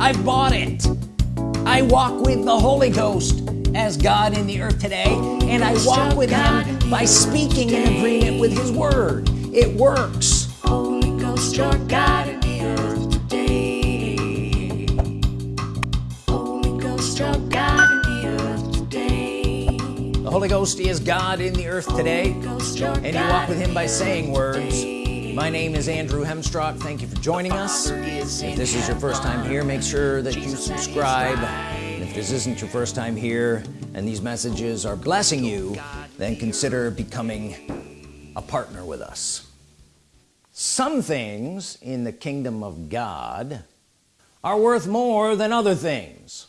I've bought it. I walk with the Holy Ghost as God in the earth today and I walk with him by speaking in agreement with his word. It works. Holy Ghost you're God in the earth today. Holy Ghost you're God in the earth today. The Holy Ghost is God in the earth today and you walk with him by saying words my name is Andrew Hemstrock thank you for joining us. If this is your first time here make sure that you subscribe. And if this isn't your first time here and these messages are blessing you then consider becoming a partner with us. Some things in the kingdom of God are worth more than other things.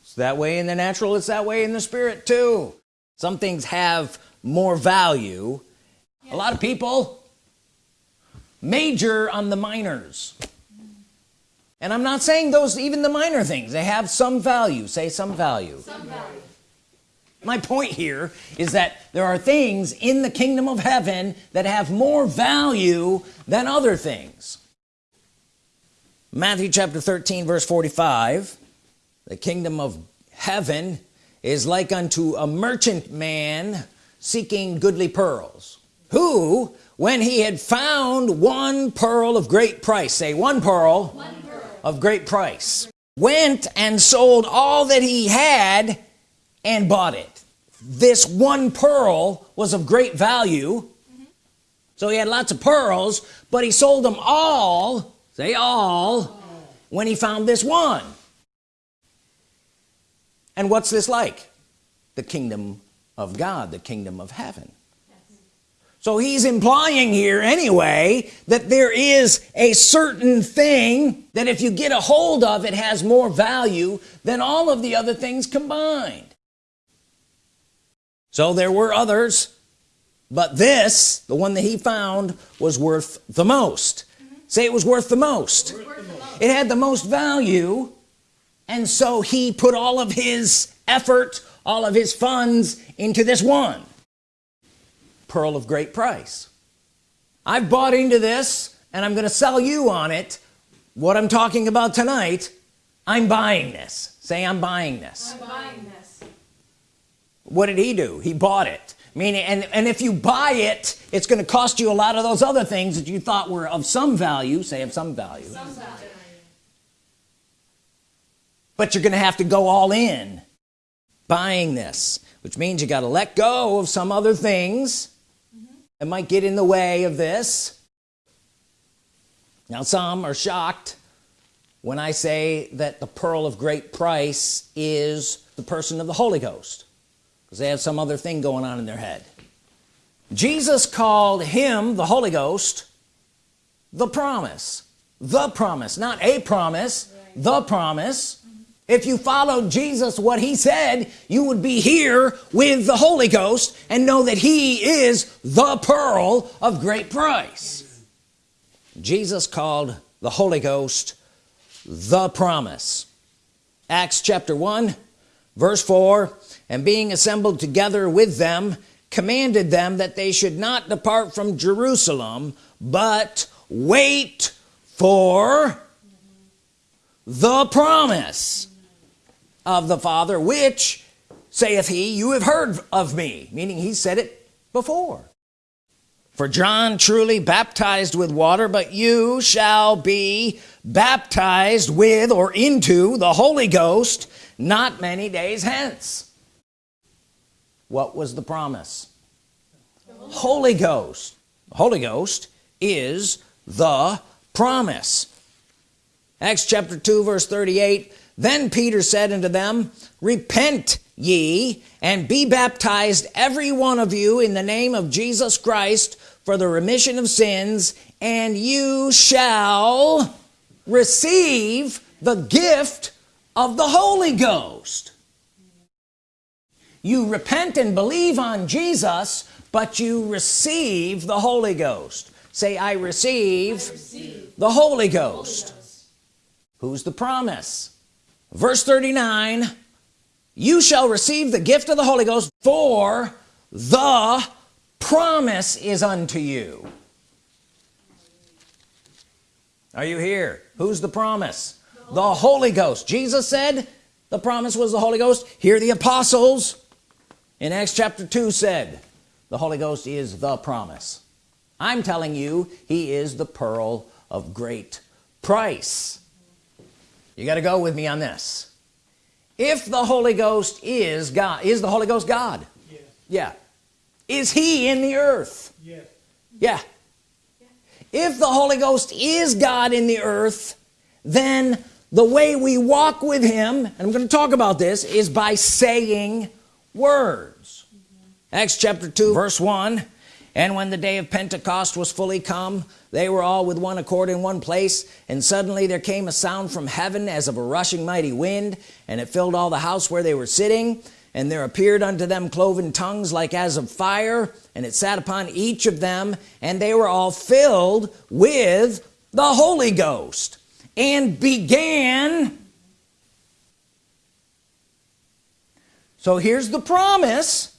It's that way in the natural it's that way in the spirit too. Some things have more value. A lot of people major on the minors. And I'm not saying those even the minor things they have some value say some value, some value. my point here is that there are things in the kingdom of heaven that have more value than other things. Matthew chapter 13 verse 45 the kingdom of heaven is like unto a merchant man seeking goodly pearls who when he had found one pearl of great price. Say one pearl, one pearl, of great price. Went and sold all that he had and bought it. This one pearl was of great value. Mm -hmm. so he had lots of pearls but he sold them all say all when he found this one. And what's this like? The kingdom of God the kingdom of heaven so he's implying here anyway that there is a certain thing that if you get a hold of it has more value than all of the other things combined. So there were others but this the one that he found was worth the most. Say it was worth the most. Worth the most. it had the most value and so he put all of his effort all of his funds into this one pearl of great price. I've bought into this and I'm gonna sell you on it. What I'm talking about tonight I'm buying this. Say I'm buying this, I'm buying this. what did he do? He bought it. Meaning and and if you buy it it's going to cost you a lot of those other things that you thought were of some value. Say of some value, some value. but you're gonna have to go all in buying this which means you got to let go of some other things that might get in the way of this? Now some are shocked when I say that the pearl of great price is the person of the Holy Ghost because they have some other thing going on in their head. Jesus called him the Holy Ghost the promise. The promise not a promise. Right. the promise if you followed Jesus what he said you would be here with the Holy Ghost and know that he is the pearl of great price. Jesus called the Holy Ghost the promise. Acts chapter 1 verse 4 and being assembled together with them commanded them that they should not depart from Jerusalem but wait for the promise of the Father which saith he you have heard of me meaning he said it before. For John truly baptized with water but you shall be baptized with or into the Holy Ghost not many days hence. What was the promise? Holy Ghost. Holy Ghost is the promise. Acts chapter 2 verse 38 then Peter said unto them repent ye and be baptized every one of you in the name of Jesus Christ for the remission of sins and you shall receive the gift of the Holy Ghost. You repent and believe on Jesus but you receive the Holy Ghost. Say I receive, I receive the Holy Ghost. Holy Ghost. Who's the promise verse 39 you shall receive the gift of the Holy Ghost for the promise is unto you. Are you here? Who's the promise? The Holy Ghost. Jesus said the promise was the Holy Ghost. Here the apostles. In Acts chapter 2 said the Holy Ghost is the promise. I'm telling you he is the pearl of great price you got to go with me on this. If the Holy Ghost is God is the Holy Ghost God? Yes. yeah. Is he in the earth? Yes. yeah. If the Holy Ghost is God in the earth then the way we walk with him and I'm going to talk about this is by saying words. Mm-hmm. Acts chapter 2 verse 1 and when the day of Pentecost was fully come they were all with one accord in one place and suddenly there came a sound from heaven as of a rushing mighty wind and it filled all the house where they were sitting. And there appeared unto them cloven tongues like as of fire and it sat upon each of them and they were all filled with the Holy Ghost and began. So here's the promise.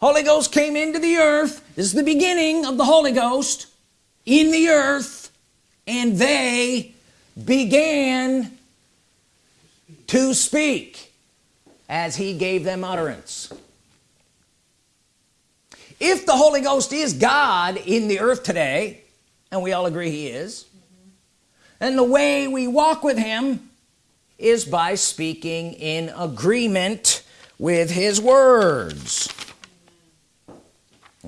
Holy Ghost came into the earth this is the beginning of the Holy Ghost in the earth and they began to speak as he gave them utterance. If the Holy Ghost is God in the earth today and we all agree he is and the way we walk with him is by speaking in agreement with his words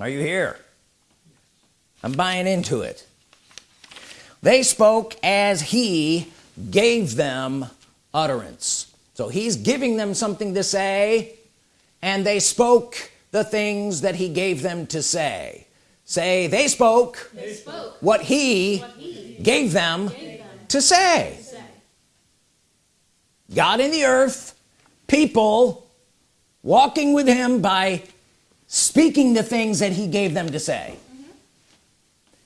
are you here I'm buying into it. They spoke as he gave them utterance. So he's giving them something to say and they spoke the things that he gave them to say. Say they spoke, They spoke what he, what he gave them gave them to say. to say. God in the earth people walking with him by speaking the things that he gave them to say.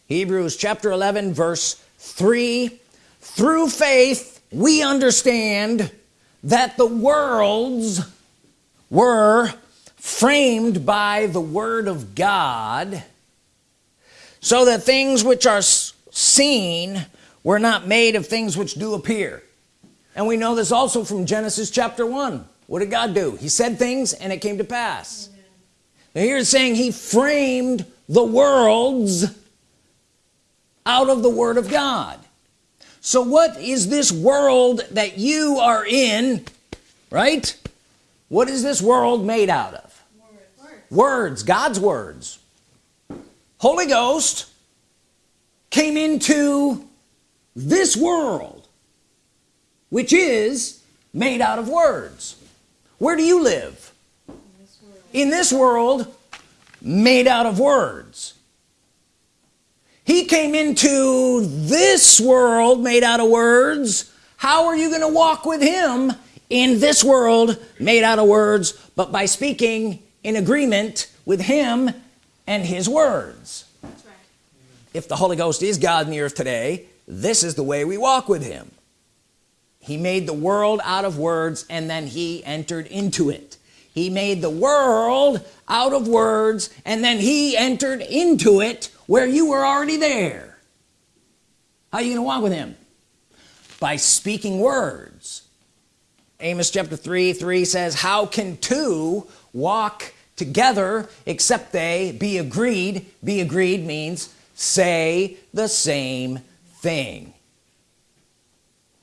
Hebrews chapter 11 verse 3 through faith we understand that the worlds were framed by the Word of God so that things which are seen were not made of things which do appear. And we know this also from Genesis chapter 1 what did God do? He said things and it came to pass now it's saying he framed the worlds out of the Word of God. So what is this world that you are in right? What is this world made out of? Words. God's words. Holy Ghost came into this world which is made out of words. Where do you live in this world made out of words. He came into this world made out of words. How are you going to walk with him in this world made out of words but by speaking in agreement with him and his words? That's right. if the Holy Ghost is God in the earth today this is the way we walk with him. He made the world out of words and then he entered into it he made the world out of words and then he entered into it where you were already there. How are you gonna walk with him? By speaking words. Amos chapter 3 3 says how can two walk together except they be agreed? Be agreed means say the same thing.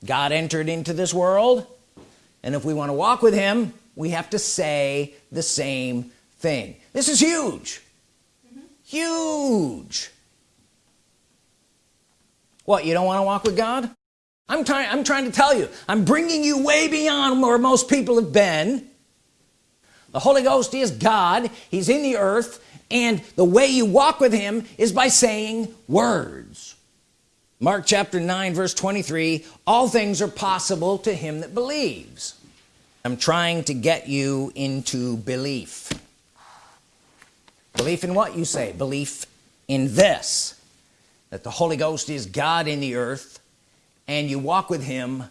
God entered into this world and if we want to walk with him we have to say the same thing. This is huge. Huge. What you don't want to walk with God? I'm trying I'm trying to tell you I'm bringing you way beyond where most people have been. The Holy Ghost is God he's in the earth and the way you walk with him is by saying words. Mark chapter 9 verse 23 all things are possible to him that believes I'm trying to get you into belief. Belief in what you say? Belief in this that the Holy Ghost is God in the earth and you walk with him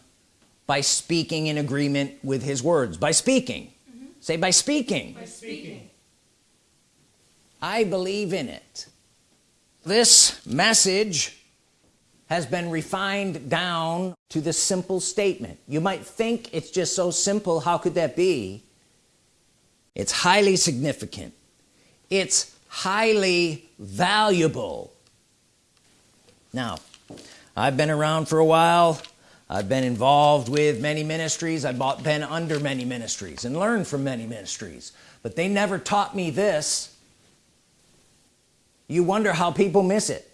by speaking in agreement with his words. By speaking. Mm-hmm. Say by speaking. By speaking. I believe in it. This message has been refined down to this simple statement. You might think it's just so simple how could that be? It's highly significant. It's highly valuable. Now I've been around for a while. I've been involved with many ministries. I've been under many ministries and learned from many ministries. But they never taught me this. You wonder how people miss it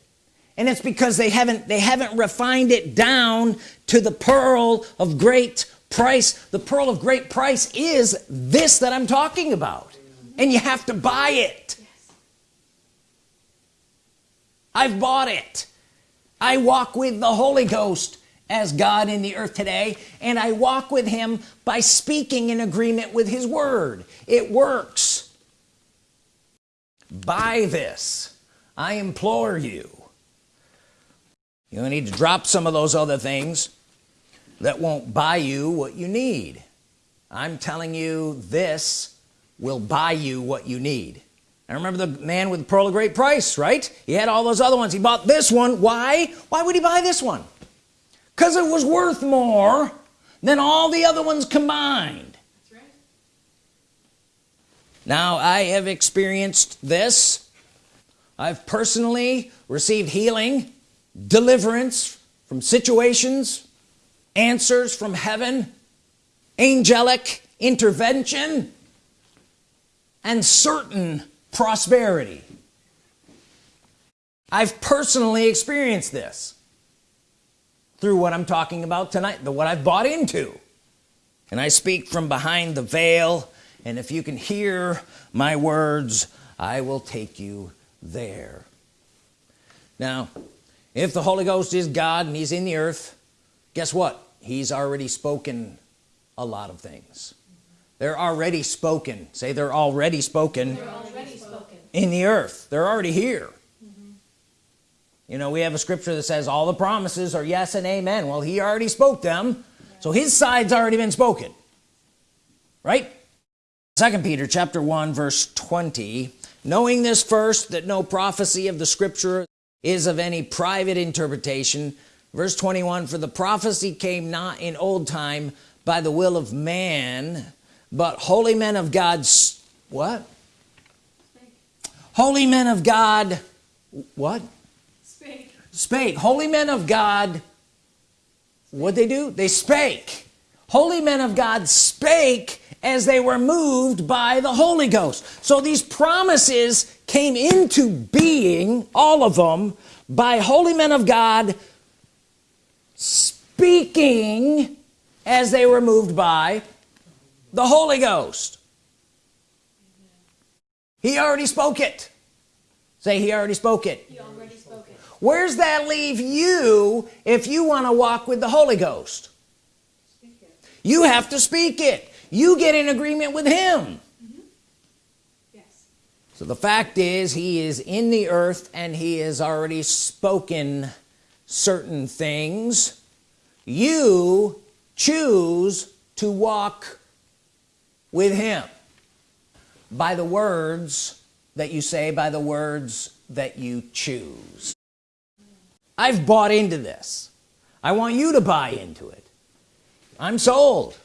and it's because they haven't they haven't refined it down to the pearl of great price. The pearl of great price is this that I'm talking about. And you have to buy it. I've bought it. I walk with the Holy Ghost as God in the earth today and I walk with him by speaking in agreement with his word. It works. Buy this. I implore you you need to drop some of those other things that won't buy you what you need. I'm telling you this will buy you what you need. I remember the man with the pearl of great price right? He had all those other ones. He bought this one. Why? Why would he buy this one? Because it was worth more than all the other ones combined. That's right. now I have experienced this. I've personally received healing deliverance from situations answers from heaven angelic intervention and certain prosperity. I've personally experienced this through what I'm talking about tonight the what I've bought into. And I speak from behind the veil? And if you can hear my words I will take you there. Now if the Holy Ghost is God and he's in the earth guess what? He's already spoken a lot of things. They're already spoken. Say they're already spoken, they're already spoken. in the earth. They're already here. Mm -hmm. you know we have a scripture that says all the promises are yes and amen. Well he already spoke them yeah. so his side's already been spoken. Right? Second Peter chapter 1 verse 20 knowing this first that no prophecy of the scripture is of any private interpretation. Verse 21 for the prophecy came not in old time by the will of man but holy men of God's what? Spake. holy men of God what? Spake. Spake. Holy men of God what they do? They spake holy men of God spake as they were moved by the Holy Ghost. So these promises came into being all of them by holy men of God speaking as they were moved by the Holy Ghost. He already spoke it. Say he already spoke it, already spoke it. where's that leave you if you want to walk with the Holy Ghost you have to speak it. You get in agreement with him. Mm -hmm. yes. so the fact is he is in the earth and he has already spoken certain things. You choose to walk with him by the words that you say by the words that you choose. I've bought into this. I want you to buy into it I'm sold.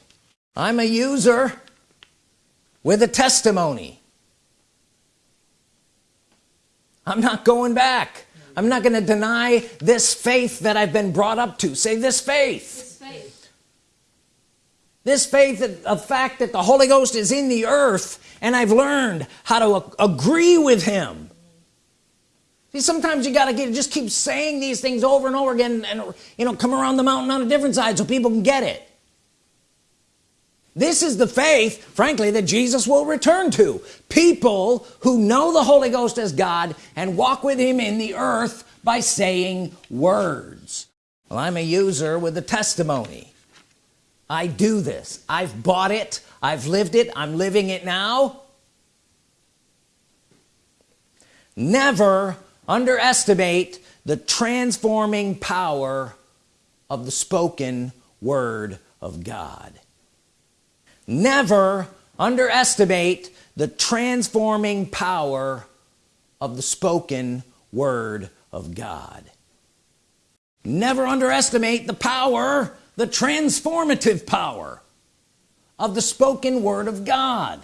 I'm a user with a testimony. I'm not going back. I'm not going to deny this faith that I've been brought up to. Say this faith. This faith, this faith of fact that the Holy Ghost is in the earth and I've learned how to agree with him. See sometimes you got to get just keep saying these things over and over again and you know come around the mountain on a different side so people can get it this is the faith frankly that Jesus will return to. People who know the Holy Ghost as God and walk with him in the earth by saying words. Well I'm a user with a testimony. I do this. I've bought it. I've lived it. I'm living it now. Never underestimate the transforming power of the spoken Word of God never underestimate the transforming power of the spoken Word of God. Never underestimate the power the transformative power of the spoken word of God.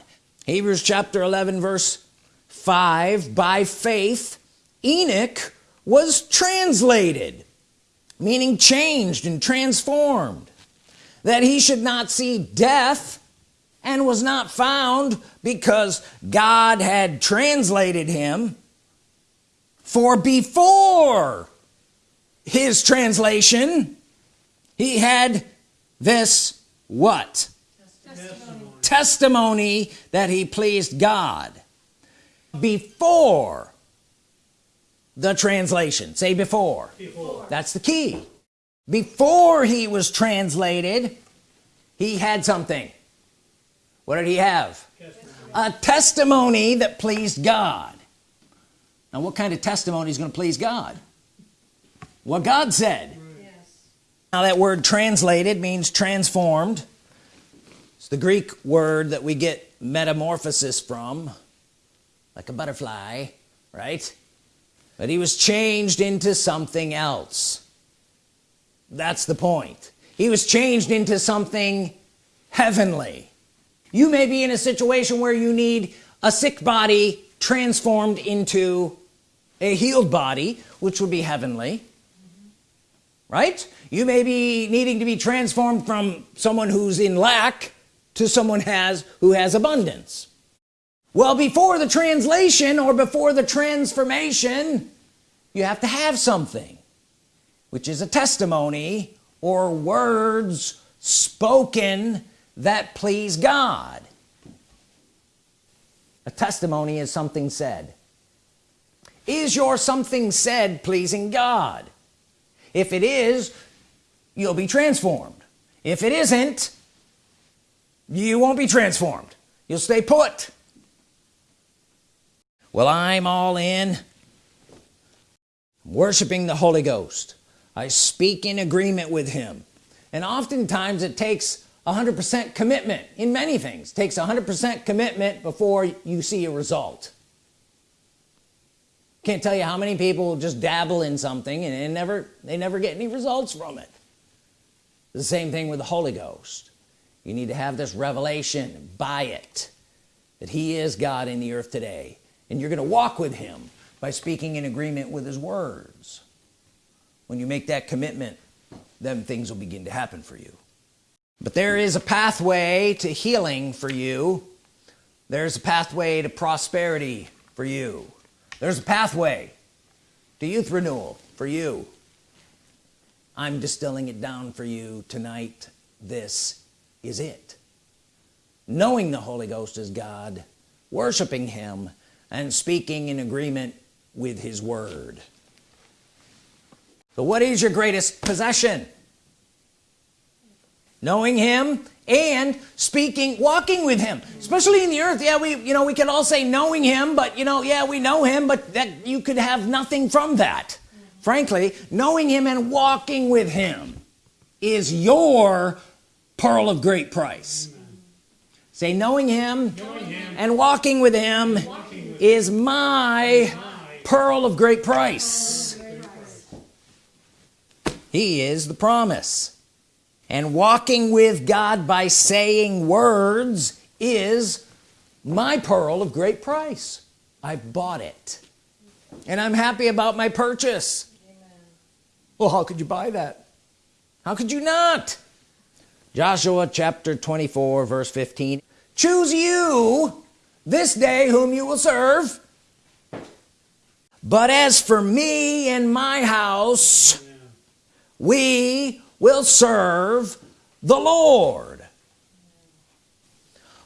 Hebrews chapter 11 verse 5 by faith Enoch was translated meaning changed and transformed that he should not see death and was not found because God had translated him for before his translation he had this what? Testimony, testimony that he pleased God before the translation. Say before. before. That's the key. Before he was translated he had something what did he have? A testimony that pleased God. Now what kind of testimony is going to please God? What God said. Yes. now that word translated means transformed. It's the Greek word that we get metamorphosis from like a butterfly right? But he was changed into something else. That's the point. He was changed into something heavenly you may be in a situation where you need a sick body transformed into a healed body which would be heavenly right? You may be needing to be transformed from someone who's in lack to someone has who has abundance. Well before the translation or before the transformation you have to have something which is a testimony or words spoken that please God. A testimony is something said. Is your something said pleasing God? If it is you'll be transformed. If it isn't you won't be transformed. You'll stay put. Well I'm all in. Worshiping the Holy Ghost. I speak in agreement with him. And oftentimes it takes 100% commitment in many things. Takes 100% commitment before you see a result. Can't tell you how many people just dabble in something and they never they never get any results from it. The same thing with the Holy Ghost. You need to have this revelation by it that he is God in the earth today and you're gonna walk with him by speaking in agreement with his words. When you make that commitment then things will begin to happen for you but there is a pathway to healing for you. There's a pathway to prosperity for you. There's a pathway to youth renewal for you. I'm distilling it down for you tonight. This is it. Knowing the Holy Ghost is God worshiping him and speaking in agreement with his word. So what is your greatest possession knowing him and speaking walking with him. Especially in the earth yeah we you know we can all say knowing him but you know yeah we know him but that you could have nothing from that. Frankly knowing him and walking with him is your pearl of great price. Say knowing him, knowing him, and walking with him walking with is my, my pearl of great price. He is the promise and walking with God by saying words is my pearl of great price. I bought it. And I'm happy about my purchase. Amen. well how could you buy that? How could you not? Joshua chapter 24 verse 15 choose you this day whom you will serve. But as for me and my house we will serve the Lord.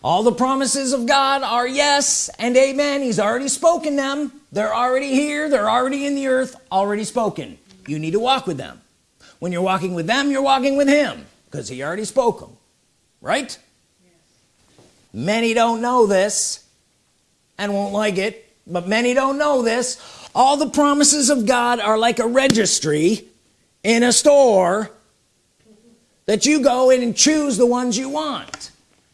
All the promises of God are yes and amen. He's already spoken them. They're already here. They're already in the earth. Already spoken. You need to walk with them. When you're walking with them you're walking with him because he already spoke them right? Yes. many don't know this and won't like it but many don't know this. All the promises of God are like a registry in a store that you go in and choose the ones you want.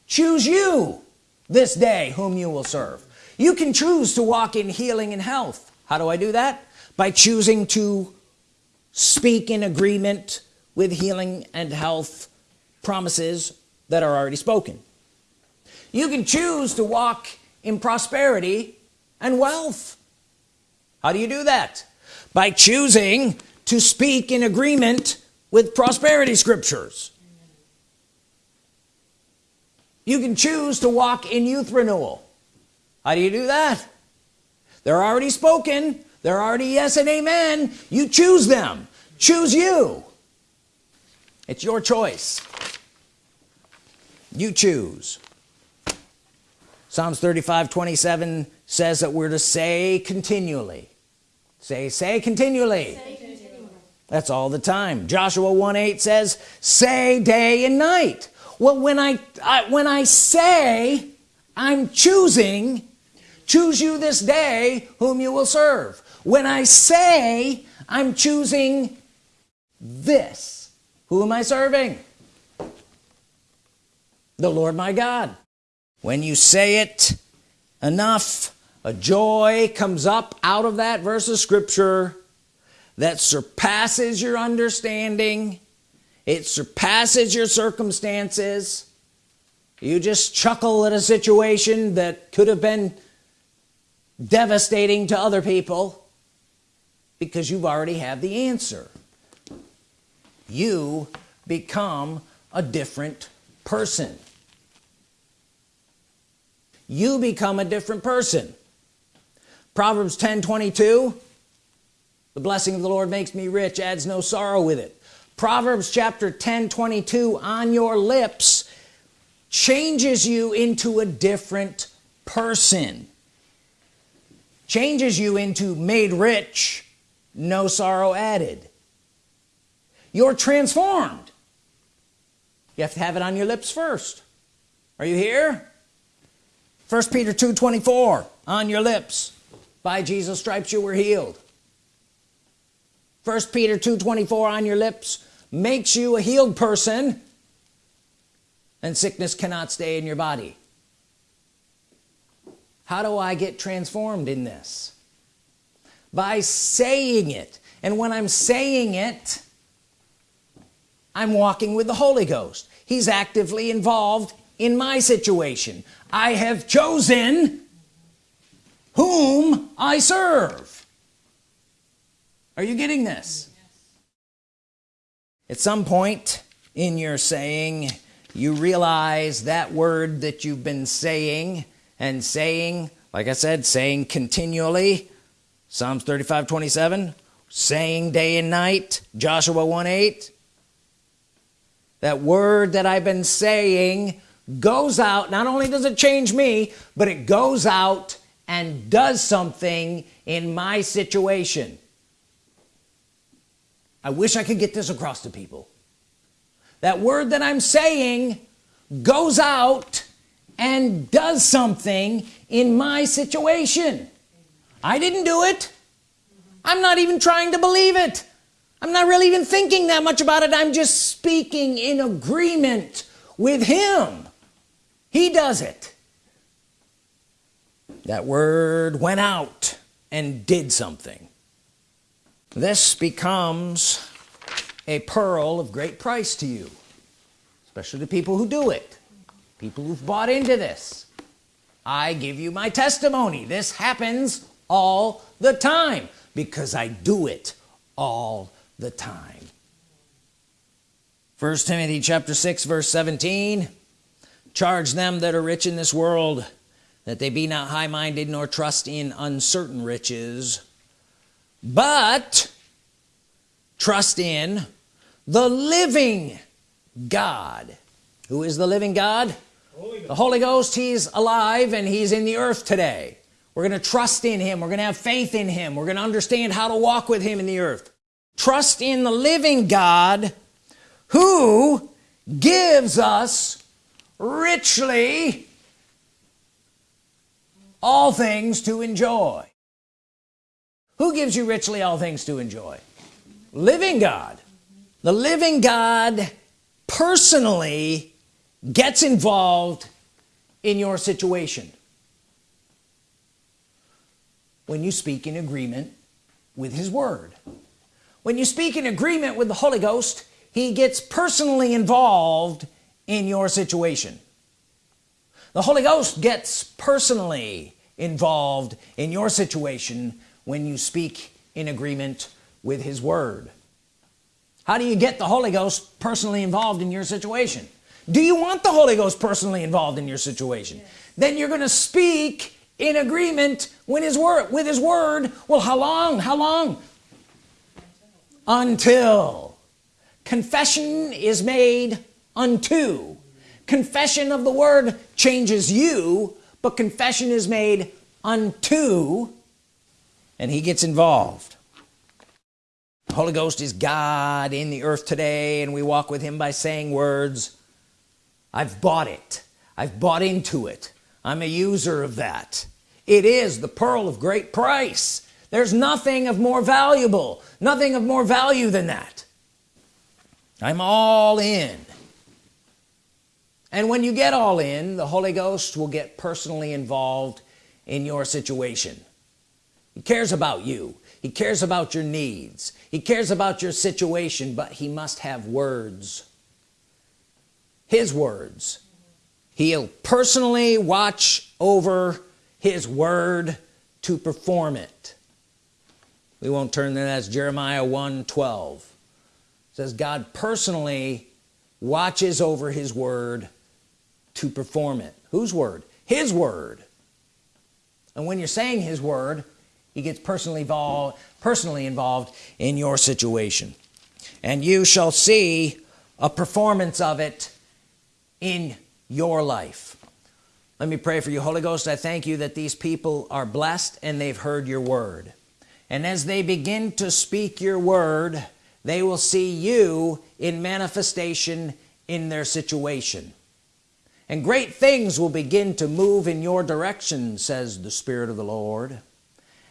Choose you this day whom you will serve. You can choose to walk in healing and health. How do I do that? By choosing to speak in agreement with healing and health promises that are already spoken. You can choose to walk in prosperity and wealth. How do you do that? By choosing to speak in agreement with prosperity scriptures. You can choose to walk in youth renewal. How do you do that? They're already spoken. They're already yes and amen. You choose them. Choose you. It's your choice. You choose. Psalms 35 27 says that we're to say continually. Say say continually, say continually. That's all the time. Joshua 1 8 says say day and night. Well when I, I when I say I'm choosing choose you this day whom you will serve. When I say I'm choosing this who am I serving? The Lord my God. When you say it enough a joy comes up out of that verse of scripture that surpasses your understanding. It surpasses your circumstances. You just chuckle at a situation that could have been devastating to other people because you've already had the answer. You become a different person. You become a different person. Proverbs 10 22 the blessing of the Lord makes me rich adds no sorrow with it. Proverbs chapter 10 22 on your lips changes you into a different person. Changes you into made rich no sorrow added. You're transformed. You have to have it on your lips first. Are you here? First Peter 2 24 on your lips. By Jesus stripes you were healed first Peter 2 24 on your lips makes you a healed person and sickness cannot stay in your body. How do I get transformed in this? By saying it. And when I'm saying it I'm walking with the Holy Ghost. He's actively involved in my situation. I have chosen whom I serve are you getting this? At some point in your saying you realize that word that you've been saying and saying like I said saying continually Psalms 35 27 saying day and night Joshua 1 8 that word that I've been saying goes out not only does it change me but it goes out and does something in my situation I wish I could get this across to people. That word that I'm saying goes out and does something in my situation. I didn't do it. I'm not even trying to believe it. I'm not really even thinking that much about it. I'm just speaking in agreement with him. He does it. That word went out and did something this becomes a pearl of great price to you especially the people who do it people who've bought into this. I give you my testimony. This happens all the time because I do it all the time. First Timothy chapter 6 verse 17 charge them that are rich in this world that they be not high-minded nor trust in uncertain riches but trust in the living God. Who is the living God? Holy the Holy Ghost he's alive and he's in the earth today. We're gonna trust in him. We're gonna have faith in him. We're gonna understand how to walk with him in the earth. Trust in the living God who gives us richly all things to enjoy who gives you richly all things to enjoy? Living God. The living God personally gets involved in your situation. When you speak in agreement with his word. When you speak in agreement with the Holy Ghost he gets personally involved in your situation. The Holy Ghost gets personally involved in your situation when you speak in agreement with his Word. How do you get the Holy Ghost personally involved in your situation? Do you want the Holy Ghost personally involved in your situation? Yes. then you're gonna speak in agreement with his word with his word. Well how long? How long? Until confession is made unto. Confession of the word changes you but confession is made unto and he gets involved. The Holy Ghost is God in the earth today and we walk with him by saying words I've bought it. I've bought into it. I'm a user of that. It is the pearl of great price. There's nothing of more valuable nothing of more value than that. I'm all in. And when you get all in the Holy Ghost will get personally involved in your situation he cares about you. He cares about your needs. He cares about your situation but he must have words. His words. He'll personally watch over his word to perform it. We won't turn there. That's Jeremiah 1 12 says God personally watches over his word to perform it. Whose word? His word. And when you're saying his word he gets personally involved personally involved in your situation. And you shall see a performance of it in your life. Let me pray for you. Holy Ghost I thank you that these people are blessed and they've heard your word. And as they begin to speak your word they will see you in manifestation in their situation. And great things will begin to move in your direction says the Spirit of the Lord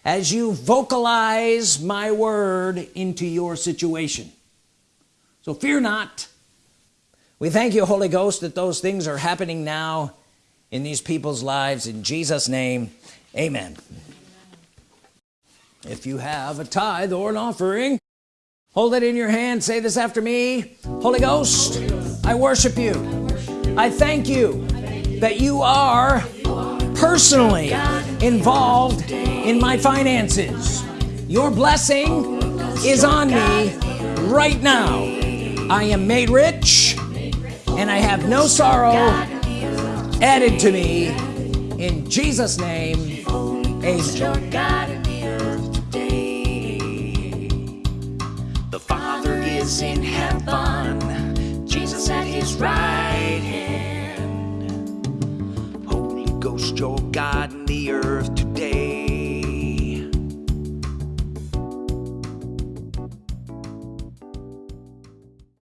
as you vocalize my word into your situation. So fear not. We thank you Holy Ghost that those things are happening now in these people's lives. In Jesus name amen. If you have a tithe or an offering hold it in your hand. Say this after me. Holy Ghost I worship you. I thank you that you are personally involved in my finances. Your blessing is on me right now. I am made rich and I have no sorrow added to me. In Jesus name amen. The Father is in heaven. Jesus at his right hand. Holy Ghost you're God in the earth today